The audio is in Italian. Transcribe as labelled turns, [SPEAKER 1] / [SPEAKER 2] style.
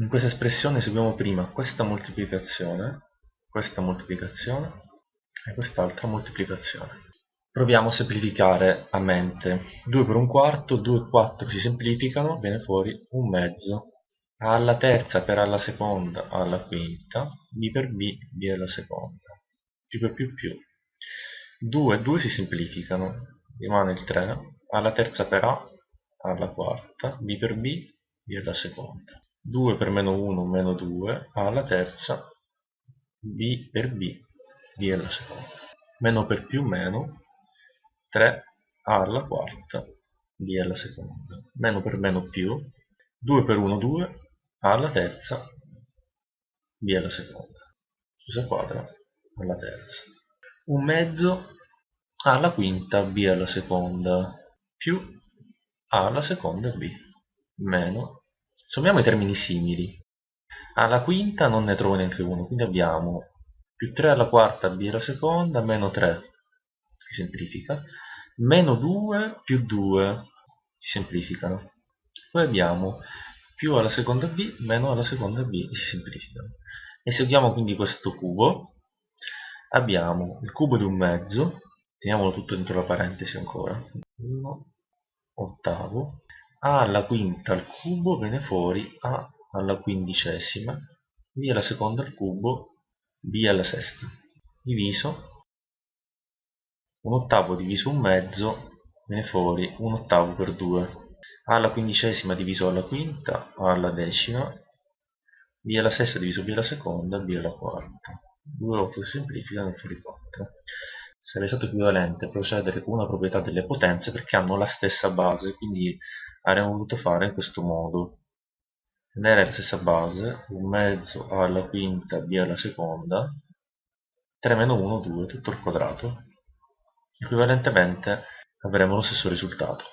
[SPEAKER 1] in questa espressione seguiamo prima questa moltiplicazione, questa moltiplicazione e quest'altra moltiplicazione. Proviamo a semplificare a mente. 2 per un quarto, 2 e 4 si semplificano, viene fuori un mezzo. Alla terza per alla seconda, alla quinta, b per b, b alla seconda. più per più più. 2 e 2 si semplificano, rimane il 3, alla terza per a, alla quarta, b per b, b alla seconda. 2 per meno 1 meno 2 alla terza b per b b alla seconda. Meno per più meno 3 alla quarta b alla seconda. Meno per meno più 2 per 1 2 alla terza b alla seconda. Chiusa quadra alla terza. Un mezzo alla quinta b alla seconda. Più a alla seconda b. Meno Sommiamo i termini simili. Alla quinta non ne trovo neanche uno, quindi abbiamo più 3 alla quarta b alla seconda, meno 3, si semplifica, meno 2 più 2, si semplificano. Poi abbiamo più alla seconda b, meno alla seconda b, si semplificano. Eseguiamo quindi questo cubo. Abbiamo il cubo di un mezzo, teniamolo tutto dentro la parentesi ancora, 1 ottavo, a alla quinta al cubo viene fuori a alla quindicesima, b alla seconda al cubo, b alla sesta, diviso. Un ottavo diviso un mezzo viene fuori un ottavo per 2, a alla quindicesima diviso alla quinta, a alla decima, b alla sesta diviso b alla seconda, b alla quarta. 2 volte si semplificano fuori 4 sarebbe stato equivalente procedere con una proprietà delle potenze perché hanno la stessa base quindi avremmo voluto fare in questo modo. Tenere la stessa base un mezzo alla quinta b alla seconda 3 meno 1 2 tutto al quadrato equivalentemente avremo lo stesso risultato